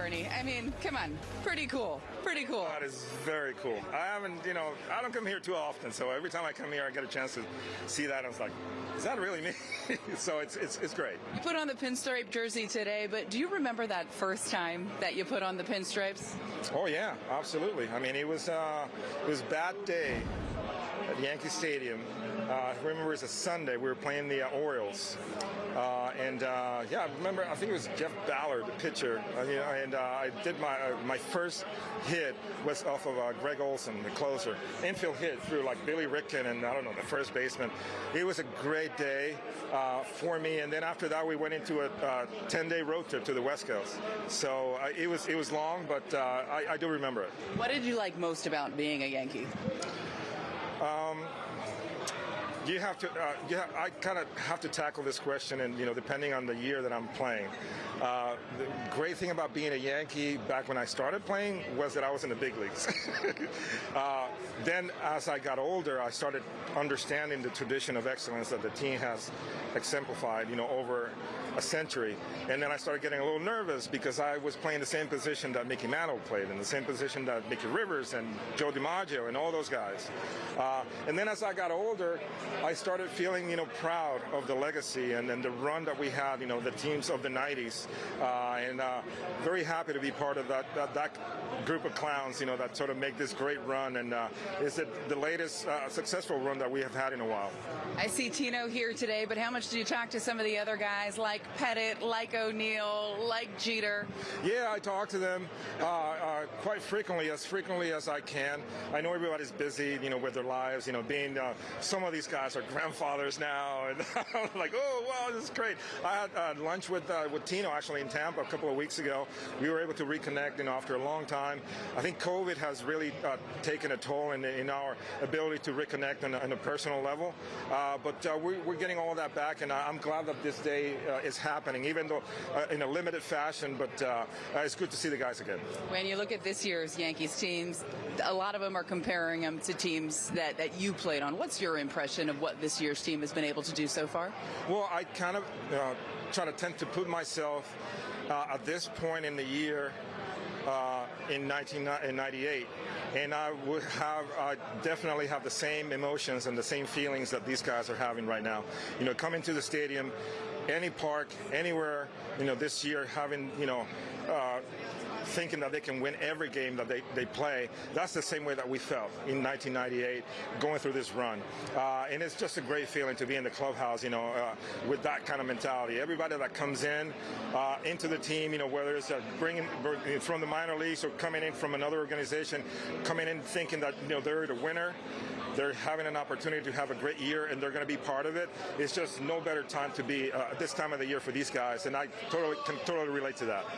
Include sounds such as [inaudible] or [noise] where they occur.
Bernie. I mean, come on, pretty cool, pretty cool. That is very cool. I haven't, you know, I don't come here too often, so every time I come here, I get a chance to see that. I was like, is that really me? [laughs] so it's, it's it's great. You put on the pinstripe jersey today, but do you remember that first time that you put on the pinstripes? Oh yeah, absolutely. I mean, it was uh, it was that day at Yankee Stadium. Uh, I remember it was a Sunday. We were playing the uh, Orioles, uh, and uh, yeah, I remember. I think it was Jeff Ballard, the pitcher. Uh, you know, and uh, I did my my first hit was off of Gregg Olson, the closer. Infield hit through like Billy Ripken and I don't know the first baseman. It was a great day for me. And then after that, we went into a 10-day road trip to the West Coast. So it was it was long, but I, I do remember it. What did you like most about being a Yankee? Um, you have to, uh, yeah, I kind of have to tackle this question, and you know, depending on the year that I'm playing. Uh, the great thing about being a Yankee back when I started playing was that I was in the big leagues. [laughs] uh, then, as I got older, I started understanding the tradition of excellence that the team has exemplified, you know, over a century. And then I started getting a little nervous because I was playing the same position that Mickey Mantle played, in the same position that Mickey Rivers and Joe DiMaggio and all those guys. Uh, and then as I got older, I started feeling, you know, proud of the legacy and, and the run that we had, you know, the teams of the 90s. Uh, and uh, very happy to be part of that, that, that, group of clowns, you know, that sort of make this great run. And uh, is it the latest uh, successful run that we have had in a while. I see Tino here today, but how much did you talk to some of the other guys like Pettitte, like O'Neill, like Jeter? Yeah, I talk to them uh, uh, quite frequently, as frequently as I can. I know everybody's busy, you know, with their lives, you know, being some of these guys are [laughs] grandfathers now, and [laughs] like, oh, wow, this is great. I had uh, lunch with uh, with Tino actually in Tampa a couple of weeks ago. We were able to reconnect, you know, after a long time. I think COVID has really uh, taken a toll in, in our ability to reconnect on a, on a personal level, uh, but uh, we, are getting all that back, and I'm glad that this day uh, is happening, even though in a limited fashion. But it's good to see the guys again. When you look at this year's Yankees teams, a lot of them are comparing them to teams that, that you played on. What's your impression of what this year's team has been able to do so far? Well, I kind of uh, try to tend to put myself uh, at this point in the year uh, in 1998 and I would have I definitely have the same emotions and the same feelings that these guys are having right now. You know, coming to the stadium, any park, anywhere, you know, this year having, you know, uh, thinking that they can win every game that they, they play. That's the same way that we felt in 1998 going through this run. Uh, and it's just a great feeling to be in the clubhouse, you know, uh, with that kind of mentality. Everybody that comes in uh, into the team, you know, whether it's uh, bringing from the minor leagues or coming in from another organization, coming in thinking that, you know, they're the winner they're having an opportunity to have a great year and they're going to be part of it. It's just no better time to be uh, this time of the year for these guys, and I totally can totally relate to that.